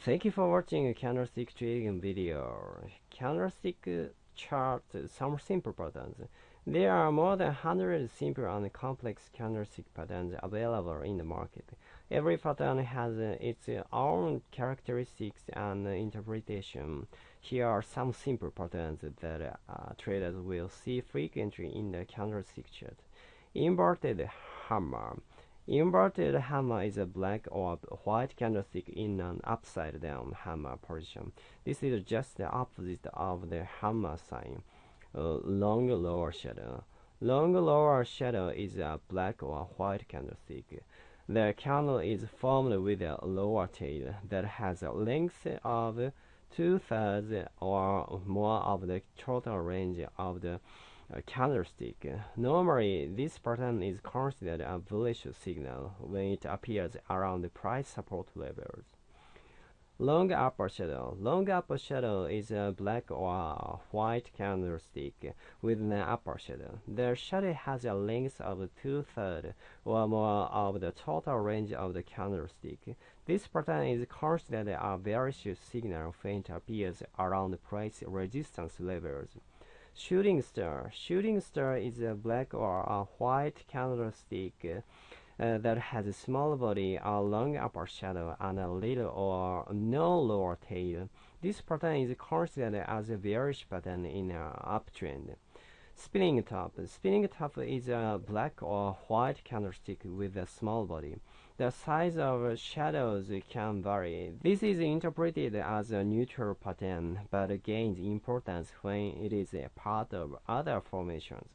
Thank you for watching candlestick trading video. Candlestick chart some simple patterns. There are more than 100 simple and complex candlestick patterns available in the market. Every pattern has its own characteristics and interpretation. Here are some simple patterns that uh, traders will see frequently in the candlestick chart. Inverted hammer. Inverted hammer is a black or white candlestick in an upside down hammer position. This is just the opposite of the hammer sign. Uh, long lower shadow. Long lower shadow is a black or white candlestick. The candle is formed with a lower tail that has a length of two-thirds or more of the total range of the candlestick. Normally, this pattern is considered a bullish signal when it appears around the price support levels. Long upper shadow. Long upper shadow is a black or white candlestick with an upper shadow. The shadow has a length of two-thirds or more of the total range of the candlestick. This pattern is considered a bearish signal when it appears around price resistance levels. Shooting star. Shooting star is a black or a white candlestick uh, that has a small body, a long upper shadow, and a little or no lower tail. This pattern is considered as a bearish pattern in an uptrend. Spinning top. Spinning top is a black or white candlestick with a small body. The size of shadows can vary. This is interpreted as a neutral pattern, but gains importance when it is a part of other formations.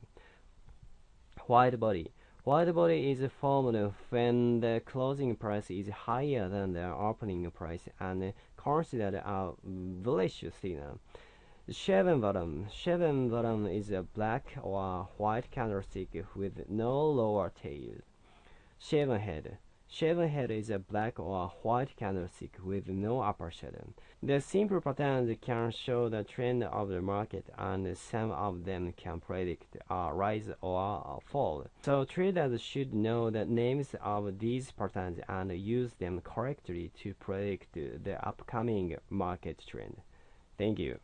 White body. White body is formed when the closing price is higher than the opening price and considered a bullish signal. Shaven bottom. Shaven bottom is a black or white candlestick with no lower tail. Shaven head. Shaven head is a black or white candlestick with no upper shadow. The simple patterns can show the trend of the market and some of them can predict a rise or a fall. So traders should know the names of these patterns and use them correctly to predict the upcoming market trend. Thank you.